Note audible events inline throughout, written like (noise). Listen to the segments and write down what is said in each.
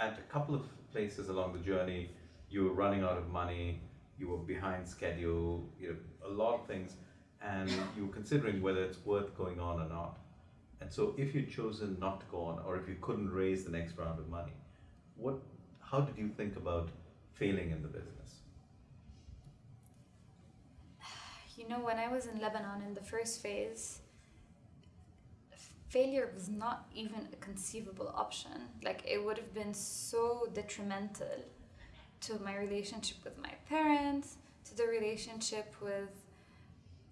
at a couple of places along the journey, you were running out of money, you were behind schedule, you know, a lot of things, and you were considering whether it's worth going on or not. And so, if you'd chosen not to go on, or if you couldn't raise the next round of money, what, how did you think about failing in the business? You know, when I was in Lebanon in the first phase, failure was not even a conceivable option. Like, it would have been so detrimental to my relationship with my parents, to the relationship with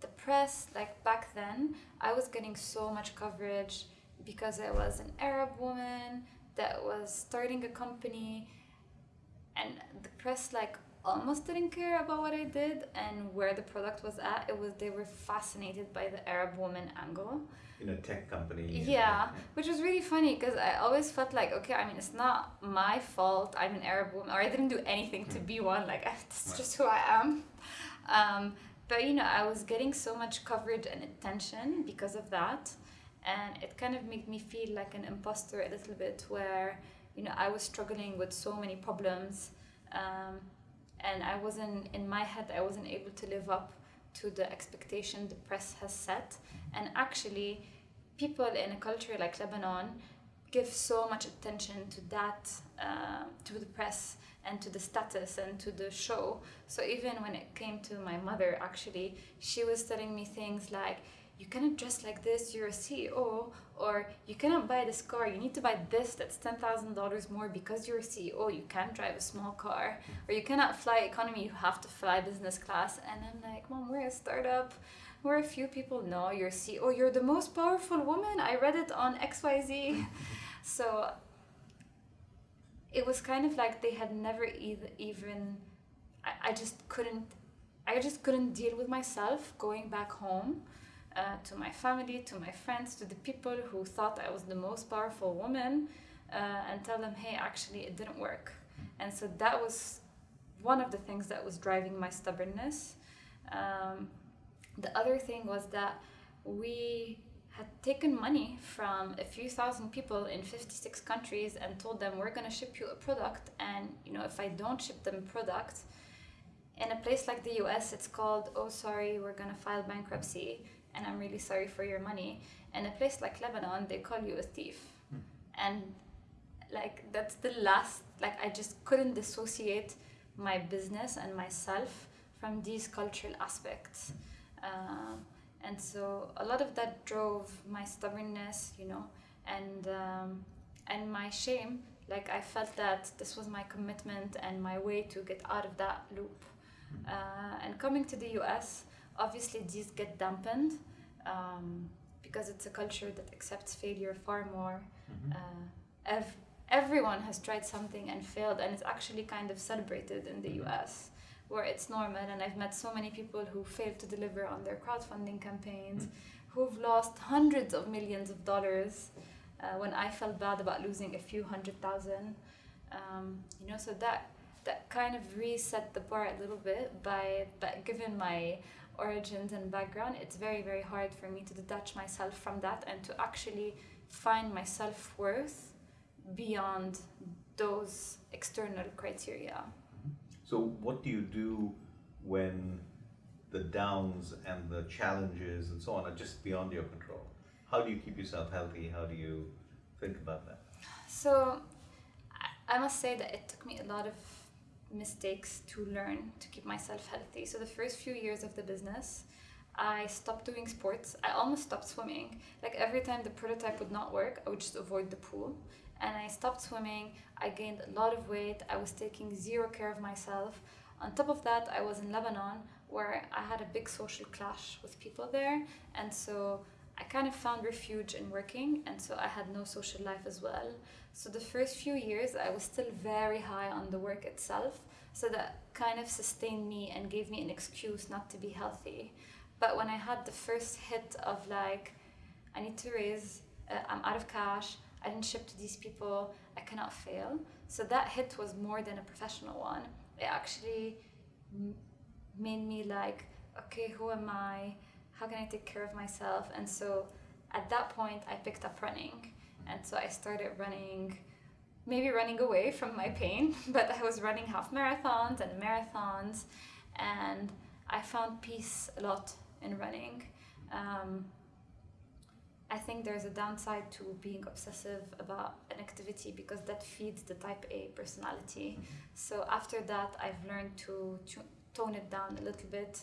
the press. Like, back then, I was getting so much coverage because I was an Arab woman that was starting a company, and the press, like, almost didn't care about what I did and where the product was at. It was they were fascinated by the Arab woman angle. In a tech company. Yeah, which was really funny because I always felt like, okay, I mean, it's not my fault. I'm an Arab woman, or I didn't do anything to be one. Like (laughs) that's just who I am. Um, but you know, I was getting so much coverage and attention because of that, and it kind of made me feel like an imposter a little bit, where you know I was struggling with so many problems. Um, and I wasn't in my head I wasn't able to live up to the expectation the press has set. And actually people in a culture like Lebanon give so much attention to that uh, to the press and to the status and to the show. So even when it came to my mother actually she was telling me things like you cannot dress like this, you're a CEO, or you cannot buy this car, you need to buy this that's $10,000 more because you're a CEO, you can't drive a small car, or you cannot fly economy, you have to fly business class. And I'm like, Mom, we're a startup where a few people know you're CEO, you're the most powerful woman. I read it on XYZ. (laughs) so it was kind of like they had never even, I, I just couldn't, I just couldn't deal with myself going back home uh, to my family, to my friends, to the people who thought I was the most powerful woman, uh, and tell them, hey, actually, it didn't work. And so that was one of the things that was driving my stubbornness. Um, the other thing was that we had taken money from a few thousand people in 56 countries and told them we're going to ship you a product and you know if i don't ship them a product in a place like the us it's called oh sorry we're going to file bankruptcy and I'm really sorry for your money. In a place like Lebanon, they call you a thief. Hmm. And like that's the last like I just couldn't dissociate my business and myself from these cultural aspects. Uh, and so a lot of that drove my stubbornness, you know, and um, and my shame. Like I felt that this was my commitment and my way to get out of that loop. Hmm. Uh, and coming to the US, obviously these get dampened um, because it's a culture that accepts failure far more. Mm-hmm. Uh, ev- everyone has tried something and failed, and it's actually kind of celebrated in the mm-hmm. US where it's normal. And I've met so many people who failed to deliver on their crowdfunding campaigns, mm-hmm. who've lost hundreds of millions of dollars. Uh, when I felt bad about losing a few hundred thousand, um, you know, so that that kind of reset the bar a little bit by, by given my origins and background, it's very, very hard for me to detach myself from that and to actually find my self worth beyond those external criteria. Mm-hmm. So, what do you do when the downs and the challenges and so on are just beyond your control? How do you keep yourself healthy? How do you think about that? So, I must say that it took me a lot of mistakes to learn to keep myself healthy. So the first few years of the business, I stopped doing sports. I almost stopped swimming. Like every time the prototype would not work, I would just avoid the pool. And I stopped swimming. I gained a lot of weight. I was taking zero care of myself. On top of that, I was in Lebanon where I had a big social clash with people there. And so I kind of found refuge in working, and so I had no social life as well. So the first few years, I was still very high on the work itself, so that kind of sustained me and gave me an excuse not to be healthy. But when I had the first hit of like, I need to raise, uh, I'm out of cash, I didn't ship to these people, I cannot fail. So that hit was more than a professional one. It actually made me like, okay, who am I? How can I take care of myself? And so at that point, I picked up running. And so I started running maybe running away from my pain, (laughs) but I was running half marathons and marathons, and I found peace a lot in running. Um, I think there's a downside to being obsessive about an activity because that feeds the type A personality. So after that, I've learned to, to tone it down a little bit